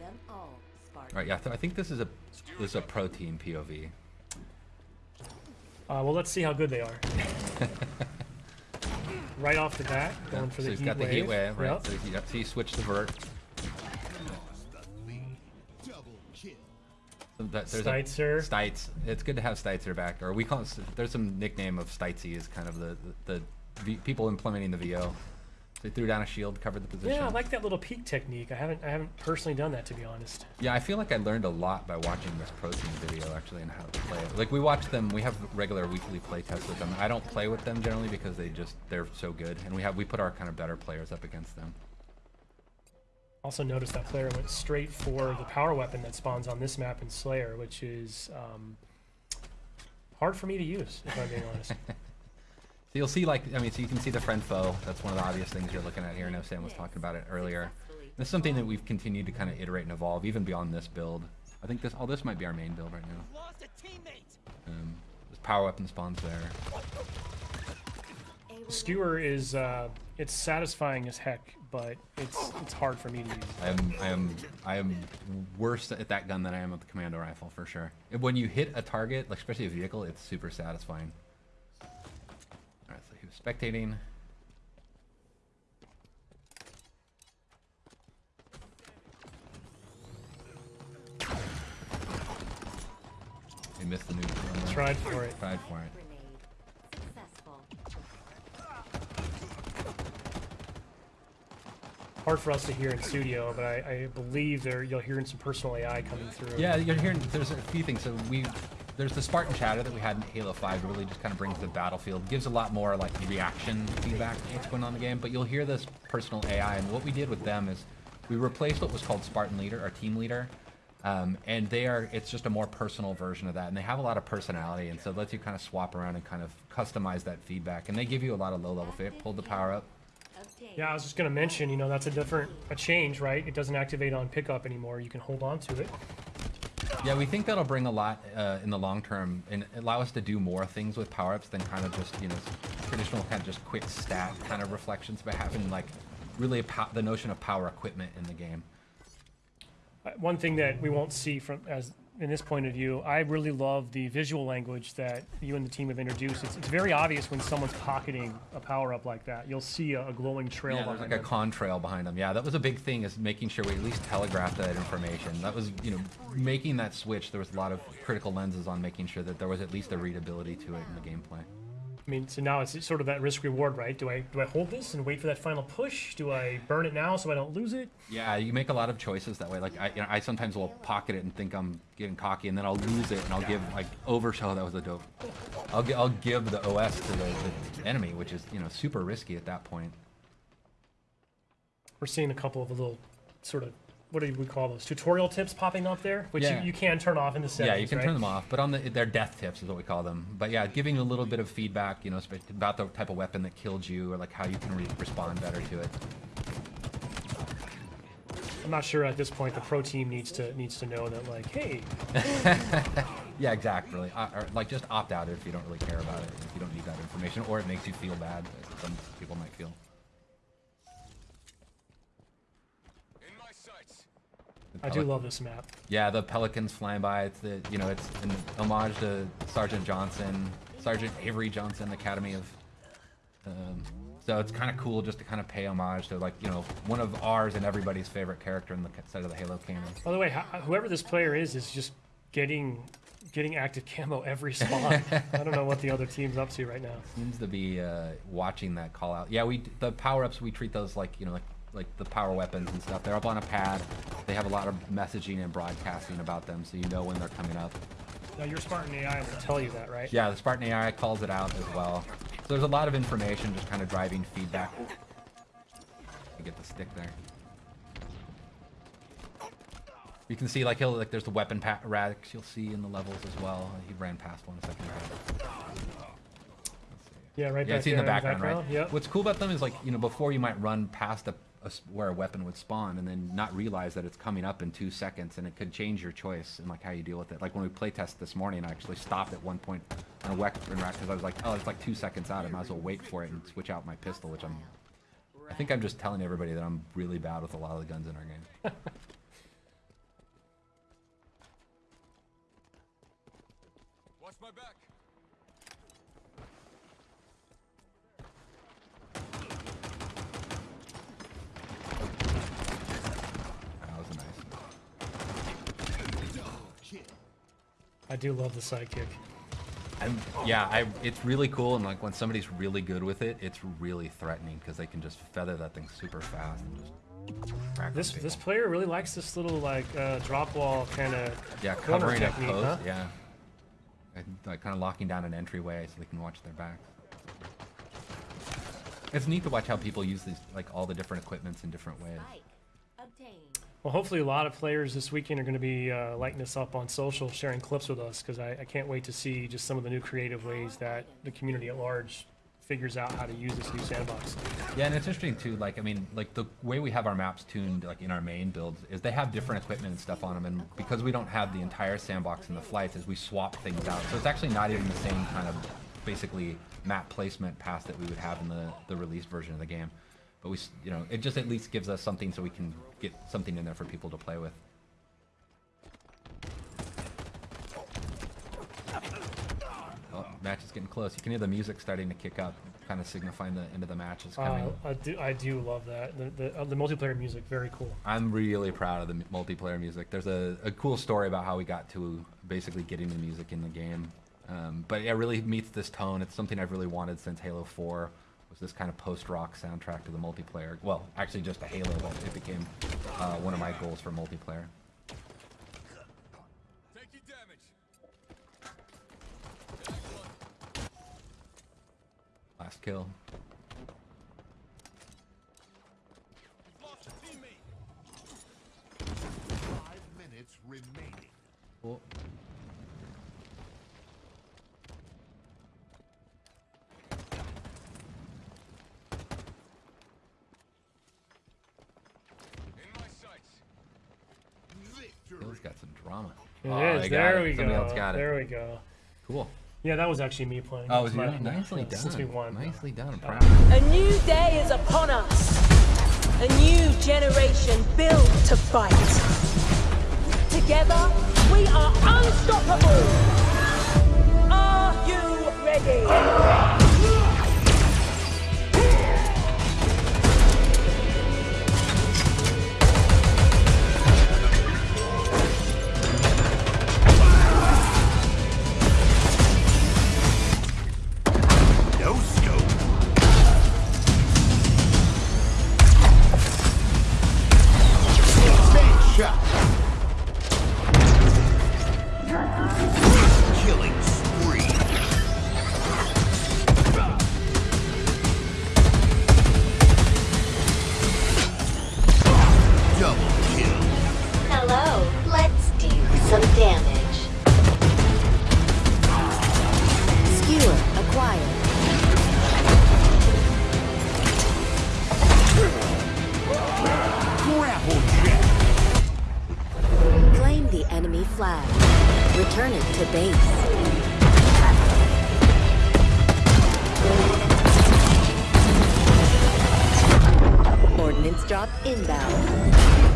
them all, Spartan. All right, yeah, th- I think this is a this is a pro team POV. Uh, well, let's see how good they are. right off the bat, going for so the he's heat got the wave. heat wave, right? Yep. So he, yep, so he switched the vert. So that- there's a- Stites. It's good to have Steitzer back. Or we call it, there's some nickname of Stitesy is kind of the, the, the v, people implementing the VO. So he threw down a shield, covered the position. Yeah, I like that little peek technique. I haven't, I haven't personally done that to be honest. Yeah, I feel like I learned a lot by watching this pro team video actually and how to play it. Like we watch them, we have regular weekly play tests with them. I don't play with them generally because they just they're so good, and we have we put our kind of better players up against them. Also noticed that player went straight for the power weapon that spawns on this map in Slayer, which is um, hard for me to use, if I'm being honest. So you'll see like I mean, so you can see the friend foe. That's one of the obvious things you're looking at here. I know Sam was talking about it earlier. This is something that we've continued to kind of iterate and evolve even beyond this build. I think this all this might be our main build right now. Lost a teammate. Um, there's power weapon spawns there. Skewer is uh, it's satisfying as heck, but it's it's hard for me to use. I am I am I am worse at that gun than I am at the commando rifle for sure. And When you hit a target, like especially a vehicle, it's super satisfying. Spectating. He missed the nuke. Tried for it. Tried for it. Hard for us to hear in studio, but I, I believe there you'll hear some personal AI coming through. Yeah, you're hearing. There's a few things. So we, there's the Spartan chatter that we had in Halo 5. That really just kind of brings the battlefield, gives a lot more like reaction feedback to what's going on in the game. But you'll hear this personal AI, and what we did with them is we replaced what was called Spartan Leader, our team leader, um, and they are. It's just a more personal version of that, and they have a lot of personality, and so it lets you kind of swap around and kind of customize that feedback, and they give you a lot of low-level feedback, Pulled the power up. Yeah, I was just gonna mention, you know, that's a different a change, right? It doesn't activate on pickup anymore. You can hold on to it. Yeah, we think that'll bring a lot uh, in the long term and allow us to do more things with power ups than kind of just you know traditional kind of just quick stat kind of reflections, but having like really the notion of power equipment in the game. Uh, One thing that we won't see from as in this point of view, I really love the visual language that you and the team have introduced. It's, it's very obvious when someone's pocketing a power up like that. You'll see a, a glowing trail Yeah, there's like a them. contrail behind them. Yeah, that was a big thing is making sure we at least telegraphed that information. That was you know making that switch. There was a lot of critical lenses on making sure that there was at least a readability to it in the gameplay. I mean, so now it's sort of that risk reward, right? Do I do I hold this and wait for that final push? Do I burn it now so I don't lose it? Yeah, you make a lot of choices that way. Like I, you know, I sometimes will pocket it and think I'm getting cocky, and then I'll lose it, and I'll give like overshield. That was a dope. I'll I'll give the OS to the, the enemy, which is you know super risky at that point. We're seeing a couple of little sort of what do we call those tutorial tips popping up there, which Yeah. you, you can turn off in the settings. yeah, you can right? turn them off, but on the they're death tips is what we call them. But yeah, giving a little bit of feedback, you know, about the type of weapon that killed you, or like how you can re- respond better to it. I'm not sure at this point the pro team needs to needs to know that like, hey, Yeah, exactly. Uh, or like just opt out if you don't really care about it, if you don't need that information, or it makes you feel bad. Some people might feel. In my sights. The I do love this map. Yeah, the pelicans flying by. It's the you know it's an homage to Sergeant Johnson, Sergeant Avery Johnson, Academy of. Um, so it's kind of cool just to kind of pay homage to like you know one of ours and everybody's favorite character in the side of the Halo canon. By the way, whoever this player is is just getting getting active camo every spawn. I don't know what the other team's up to right now. Seems to be uh, watching that call out. Yeah, we the power ups we treat those like you know like like the power weapons and stuff. They're up on a pad. They have a lot of messaging and broadcasting about them, so you know when they're coming up. Now your Spartan AI will tell you that, right? Yeah, the Spartan AI calls it out as well. So there's a lot of information just kind of driving feedback. You get the stick there. You can see like he'll like there's the weapon racks you'll see in the levels as well. He ran past one a second ago. Yeah, right Yeah, back it's in the there background, right? Yep. What's cool about them is like you know before you might run past a, a, where a weapon would spawn and then not realize that it's coming up in two seconds and it could change your choice and like how you deal with it. Like when we playtest this morning, I actually stopped at one point on a weapon rack because I was like, oh, it's like two seconds out. I might as well wait for it and switch out my pistol, which I'm... I think I'm just telling everybody that I'm really bad with a lot of the guns in our game. Watch my back! I do love the sidekick. I'm, yeah, I, it's really cool, and like when somebody's really good with it, it's really threatening because they can just feather that thing super fast and just. This people. this player really likes this little like uh, drop wall kind of yeah, covering a technique, post, huh? yeah, and, like kind of locking down an entryway so they can watch their backs. It's neat to watch how people use these, like all the different equipments in different ways. Well, hopefully a lot of players this weekend are going to be uh, lighting this up on social, sharing clips with us, because I, I can't wait to see just some of the new creative ways that the community at large figures out how to use this new sandbox. Yeah, and it's interesting too. Like, I mean, like the way we have our maps tuned, like in our main builds, is they have different equipment and stuff on them, and because we don't have the entire sandbox in the flights, is we swap things out. So it's actually not even the same kind of, basically, map placement path that we would have in the the released version of the game. But we, you know, it just at least gives us something so we can get something in there for people to play with. Oh, match is getting close. You can hear the music starting to kick up, kind of signifying the end of the match is coming. Uh, I do I do love that the the, uh, the multiplayer music very cool. I'm really proud of the multiplayer music. There's a, a cool story about how we got to basically getting the music in the game. Um, but it really meets this tone. It's something I've really wanted since Halo 4. Was this kind of post-rock soundtrack to the multiplayer? Well, actually just a Halo, but it became uh, one of my goals for multiplayer. Last kill. You've lost a teammate. Five minutes remaining. Cool. Victory. Halo's got some drama. It Oh, is. There it. we Somebody go. else got it. There we go. Cool. Yeah, that was actually me playing. Oh, was That's you? my- Nicely done. Since we won. Nicely done. I'm proud. A new day is upon us. A new generation built to fight. Together, we are unstoppable. Are you ready? Grapple jack. Claim the enemy flag. Return it to base. Ordnance drop inbound.